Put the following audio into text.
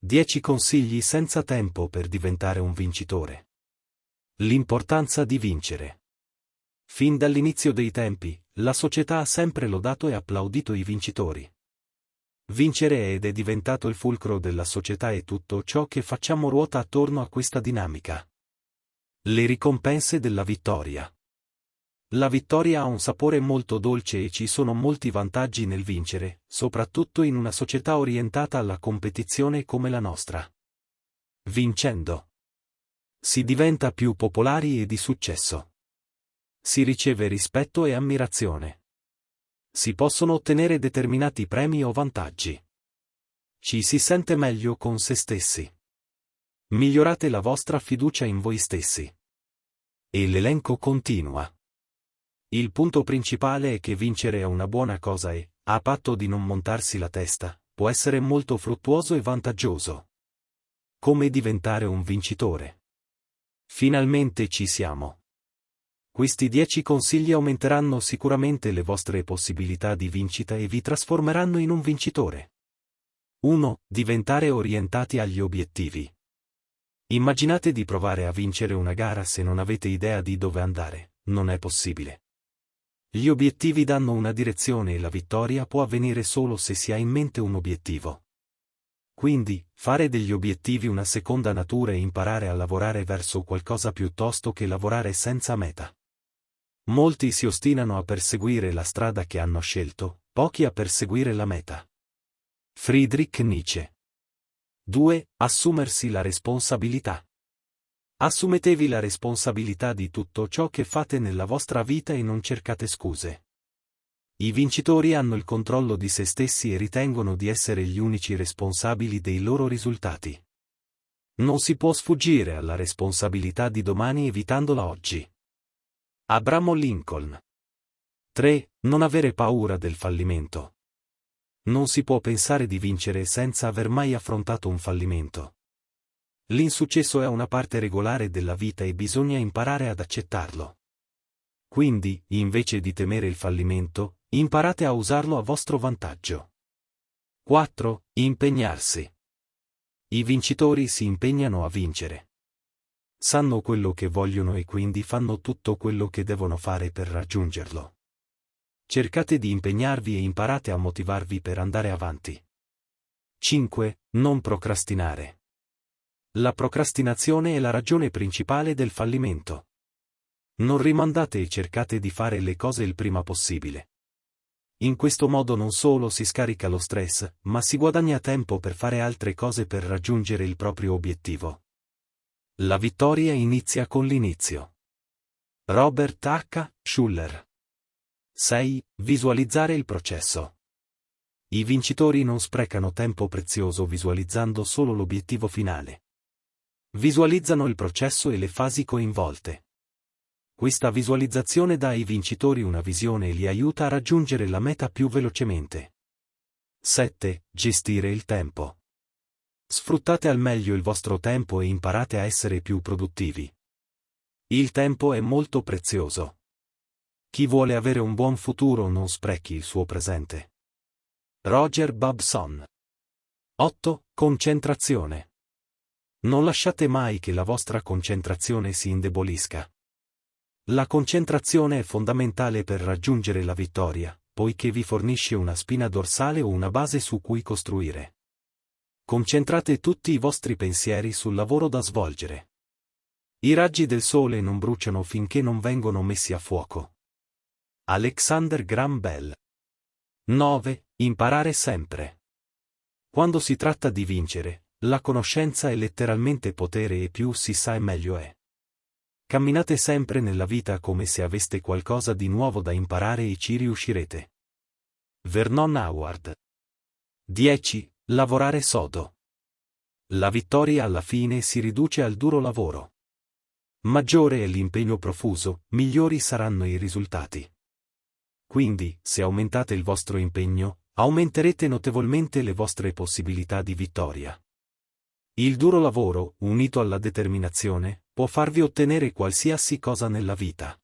10 consigli senza tempo per diventare un vincitore. L'importanza di vincere. Fin dall'inizio dei tempi, la società ha sempre lodato e applaudito i vincitori. Vincere ed è diventato il fulcro della società e tutto ciò che facciamo ruota attorno a questa dinamica. Le ricompense della vittoria. La vittoria ha un sapore molto dolce e ci sono molti vantaggi nel vincere, soprattutto in una società orientata alla competizione come la nostra. Vincendo. Si diventa più popolari e di successo. Si riceve rispetto e ammirazione. Si possono ottenere determinati premi o vantaggi. Ci si sente meglio con se stessi. Migliorate la vostra fiducia in voi stessi. E l'elenco continua. Il punto principale è che vincere è una buona cosa e, a patto di non montarsi la testa, può essere molto fruttuoso e vantaggioso. Come diventare un vincitore? Finalmente ci siamo. Questi 10 consigli aumenteranno sicuramente le vostre possibilità di vincita e vi trasformeranno in un vincitore. 1. Diventare orientati agli obiettivi. Immaginate di provare a vincere una gara se non avete idea di dove andare, non è possibile. Gli obiettivi danno una direzione e la vittoria può avvenire solo se si ha in mente un obiettivo. Quindi, fare degli obiettivi una seconda natura e imparare a lavorare verso qualcosa piuttosto che lavorare senza meta. Molti si ostinano a perseguire la strada che hanno scelto, pochi a perseguire la meta. Friedrich Nietzsche 2. Assumersi la responsabilità. Assumetevi la responsabilità di tutto ciò che fate nella vostra vita e non cercate scuse. I vincitori hanno il controllo di se stessi e ritengono di essere gli unici responsabili dei loro risultati. Non si può sfuggire alla responsabilità di domani evitandola oggi. Abramo Lincoln 3. Non avere paura del fallimento. Non si può pensare di vincere senza aver mai affrontato un fallimento. L'insuccesso è una parte regolare della vita e bisogna imparare ad accettarlo. Quindi, invece di temere il fallimento, imparate a usarlo a vostro vantaggio. 4. Impegnarsi. I vincitori si impegnano a vincere. Sanno quello che vogliono e quindi fanno tutto quello che devono fare per raggiungerlo. Cercate di impegnarvi e imparate a motivarvi per andare avanti. 5. Non procrastinare. La procrastinazione è la ragione principale del fallimento. Non rimandate e cercate di fare le cose il prima possibile. In questo modo non solo si scarica lo stress, ma si guadagna tempo per fare altre cose per raggiungere il proprio obiettivo. La vittoria inizia con l'inizio. Robert H. Schuller 6. Visualizzare il processo. I vincitori non sprecano tempo prezioso visualizzando solo l'obiettivo finale. Visualizzano il processo e le fasi coinvolte. Questa visualizzazione dà ai vincitori una visione e li aiuta a raggiungere la meta più velocemente. 7. Gestire il tempo. Sfruttate al meglio il vostro tempo e imparate a essere più produttivi. Il tempo è molto prezioso. Chi vuole avere un buon futuro non sprechi il suo presente. Roger Babson 8. Concentrazione. Non lasciate mai che la vostra concentrazione si indebolisca. La concentrazione è fondamentale per raggiungere la vittoria, poiché vi fornisce una spina dorsale o una base su cui costruire. Concentrate tutti i vostri pensieri sul lavoro da svolgere. I raggi del sole non bruciano finché non vengono messi a fuoco. Alexander Graham Bell 9. Imparare sempre. Quando si tratta di vincere, la conoscenza è letteralmente potere e più si sa e meglio è. Camminate sempre nella vita come se aveste qualcosa di nuovo da imparare e ci riuscirete. Vernon Howard 10. Lavorare sodo. La vittoria alla fine si riduce al duro lavoro. Maggiore è l'impegno profuso, migliori saranno i risultati. Quindi, se aumentate il vostro impegno, aumenterete notevolmente le vostre possibilità di vittoria. Il duro lavoro, unito alla determinazione, può farvi ottenere qualsiasi cosa nella vita.